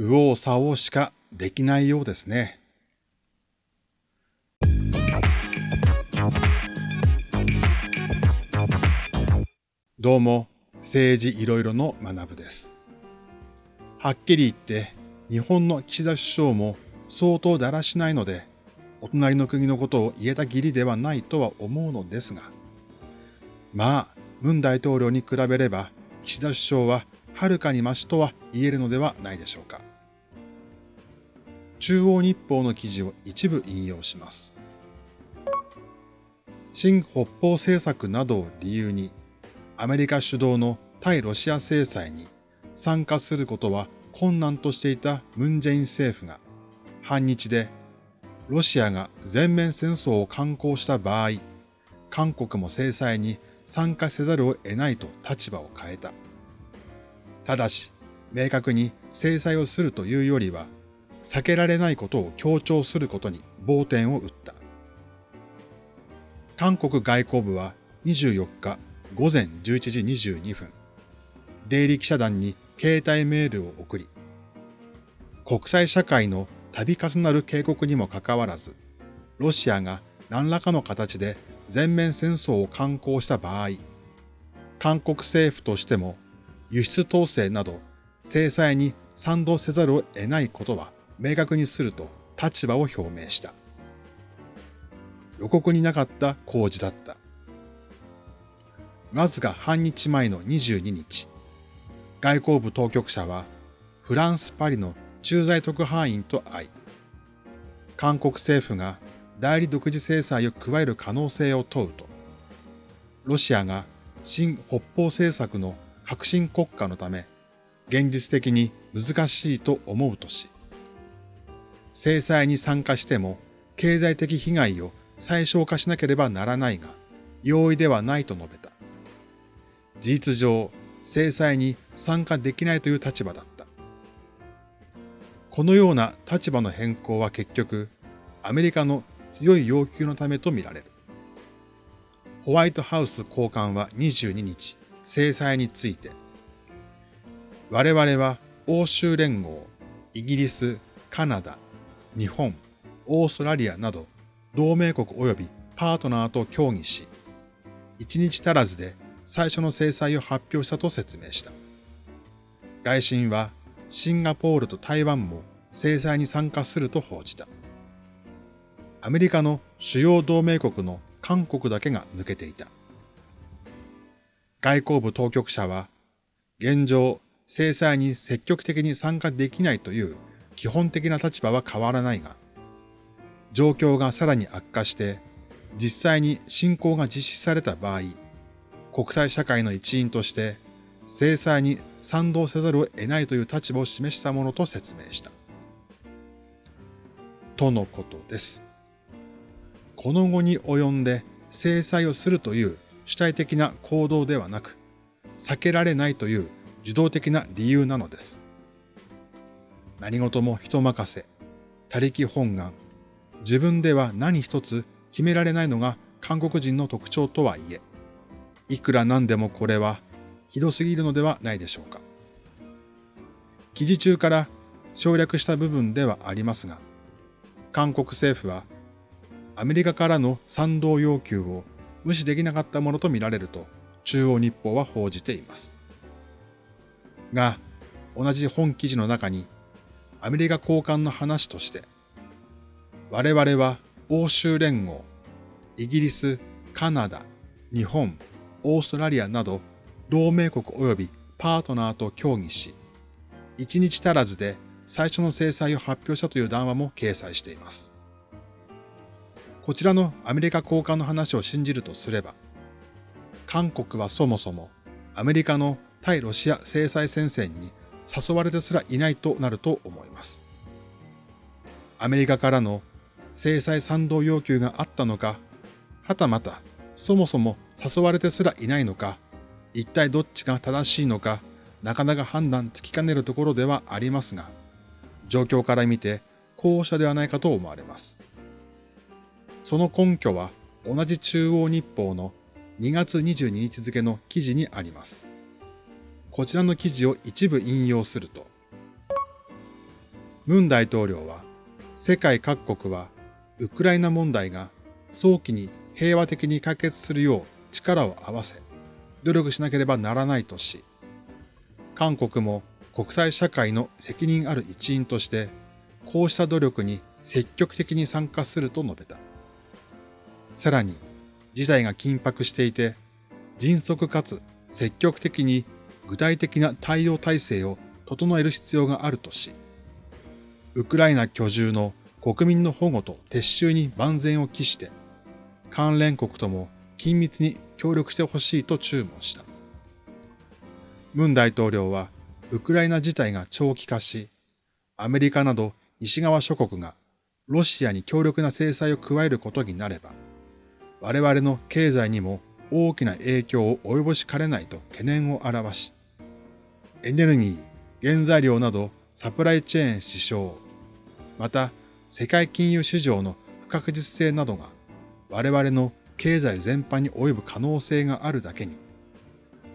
右往左往しかできないようですね。どうも、政治いろいろの学部です。はっきり言って、日本の岸田首相も相当だらしないので、お隣の国のことを言えた義理ではないとは思うのですが、まあ、文大統領に比べれば、岸田首相ははるかに増しとは言えるのではないでしょうか。中央日報の記事を一部引用します。新北方政策などを理由に、アメリカ主導の対ロシア制裁に参加することは困難としていたムン・ジェイン政府が、反日でロシアが全面戦争を敢行した場合、韓国も制裁に参加せざるを得ないと立場を変えた。ただし、明確に制裁をするというよりは、避けられないことを強調することに暴点を打った。韓国外交部は24日午前11時22分、出入り記者団に携帯メールを送り、国際社会の度重なる警告にもかかわらず、ロシアが何らかの形で全面戦争を敢行した場合、韓国政府としても輸出統制など制裁に賛同せざるを得ないことは明確にすると立場を表明した。予告になかった工事だった。わずか半日前の22日、外交部当局者はフランス・パリの駐在特派員と会い、韓国政府が代理独自制裁を加える可能性を問うと、ロシアが新北方政策の革新国家のため、現実的に難しいと思うとし、制裁に参加しても経済的被害を最小化しなければならないが、容易ではないと述べた。事実上、制裁に参加できないという立場だった。このような立場の変更は結局、アメリカの強い要求のためとみられる。ホワイトハウス高官は22日、制裁について、我々は欧州連合、イギリス、カナダ、日本、オーストラリアなど同盟国及びパートナーと協議し、一日足らずで最初の制裁を発表したと説明した。外信はシンガポールと台湾も制裁に参加すると報じた。アメリカの主要同盟国の韓国だけが抜けていた。外交部当局者は、現状、制裁に積極的に参加できないという基本的な立場は変わらないが、状況がさらに悪化して、実際に侵攻が実施された場合、国際社会の一員として、制裁に賛同せざるを得ないという立場を示したものと説明した。とのことです。この後に及んで制裁をするという主体的な行動ではなく、避けられないという受動的な理由なのです。何事も人任せ、他力本願、自分では何一つ決められないのが韓国人の特徴とはいえ、いくら何でもこれはひどすぎるのではないでしょうか。記事中から省略した部分ではありますが、韓国政府はアメリカからの賛同要求を無視できなかったものとみられると中央日報は報じています。が、同じ本記事の中にアメリカ高官の話として、我々は欧州連合、イギリス、カナダ、日本、オーストラリアなど同盟国及びパートナーと協議し、一日足らずで最初の制裁を発表したという談話も掲載しています。こちらのアメリカ高官の話を信じるとすれば、韓国はそもそもアメリカの対ロシア制裁戦線に誘われてすらいないとなると思います。アメリカからの制裁賛同要求があったのか、はたまたそもそも誘われてすらいないのか、一体どっちが正しいのか、なかなか判断つきかねるところではありますが、状況から見て後者ではないかと思われます。その根拠は同じ中央日報の2月22日付の記事にあります。こちらの記事を一部引用すると、ムン大統領は世界各国はウクライナ問題が早期に平和的に解決するよう力を合わせ、努力しなければならないとし、韓国も国際社会の責任ある一員として、こうした努力に積極的に参加すると述べた。さらに、事態が緊迫していて、迅速かつ積極的に具体的な対応体制を整える必要があるとし、ウクライナ居住の国民の保護と撤収に万全を期して、関連国とも緊密に協力してほしいと注文した。ムン大統領は、ウクライナ事態が長期化し、アメリカなど西側諸国がロシアに強力な制裁を加えることになれば、我々の経済にも大きな影響を及ぼしかねないと懸念を表し、エネルギー、原材料などサプライチェーン支障、また世界金融市場の不確実性などが我々の経済全般に及ぶ可能性があるだけに、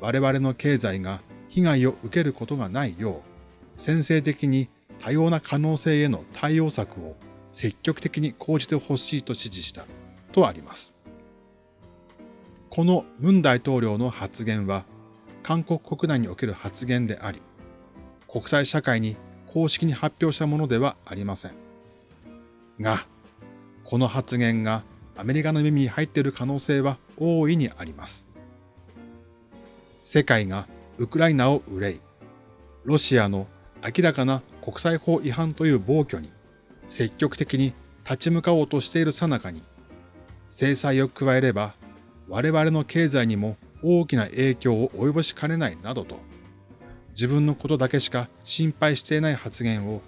我々の経済が被害を受けることがないよう、先制的に多様な可能性への対応策を積極的に講じてほしいと指示したとあります。このムン大統領の発言は、韓国国内における発言であり、国際社会に公式に発表したものではありません。が、この発言がアメリカの耳に入っている可能性は大いにあります。世界がウクライナを憂い、ロシアの明らかな国際法違反という暴挙に積極的に立ち向かおうとしている最中に、制裁を加えれば我々の経済にも大きな影響を及ぼしかねないなどと、自分のことだけしか心配していない発言を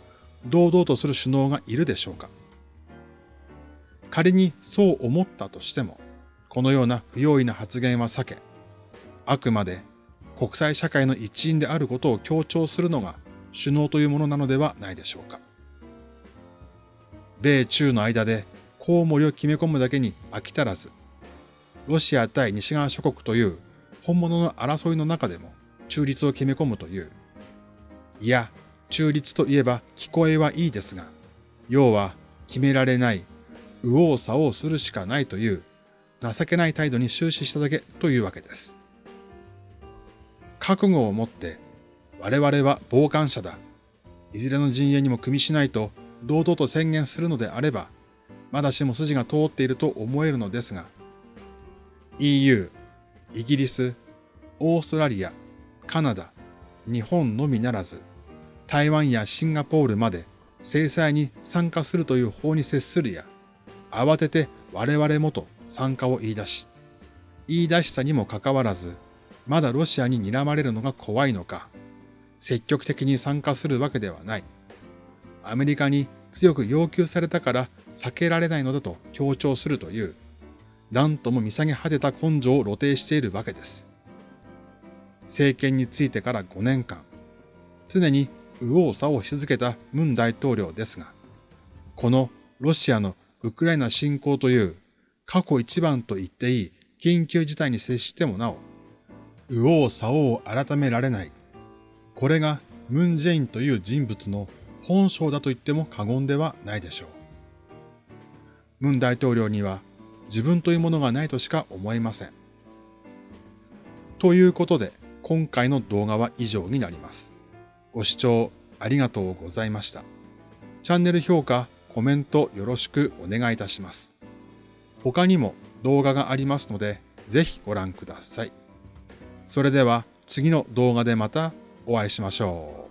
堂々とする首脳がいるでしょうか。仮にそう思ったとしても、このような不用意な発言は避け、あくまで国際社会の一員であることを強調するのが首脳というものなのではないでしょうか。米中の間でコウモリを決め込むだけに飽き足らず、ロシア対西側諸国という本物の争いの中でも中立を決め込むという。いや、中立といえば聞こえはいいですが、要は決められない右往左往するしかないという情けない態度に終始しただけというわけです。覚悟を持って我々は傍観者だ。いずれの陣営にも組みしないと堂々と宣言するのであれば、まだしも筋が通っていると思えるのですが、EU、イギリス、オーストラリア、カナダ、日本のみならず、台湾やシンガポールまで制裁に参加するという法に接するや、慌てて我々もと参加を言い出し、言い出したにもかかわらず、まだロシアに睨まれるのが怖いのか、積極的に参加するわけではない。アメリカに強く要求されたから避けられないのだと強調するという、何とも見下げ果てた根性を露呈しているわけです。政権についてから5年間、常に右往左往し続けたムン大統領ですが、このロシアのウクライナ侵攻という過去一番と言っていい緊急事態に接してもなお、右往左往を改められない。これがムン・ジェインという人物の本性だと言っても過言ではないでしょう。ムン大統領には自分というものがないとしか思えません。ということで、今回の動画は以上になります。ご視聴ありがとうございました。チャンネル評価、コメントよろしくお願いいたします。他にも動画がありますので、ぜひご覧ください。それでは次の動画でまたお会いしましょう。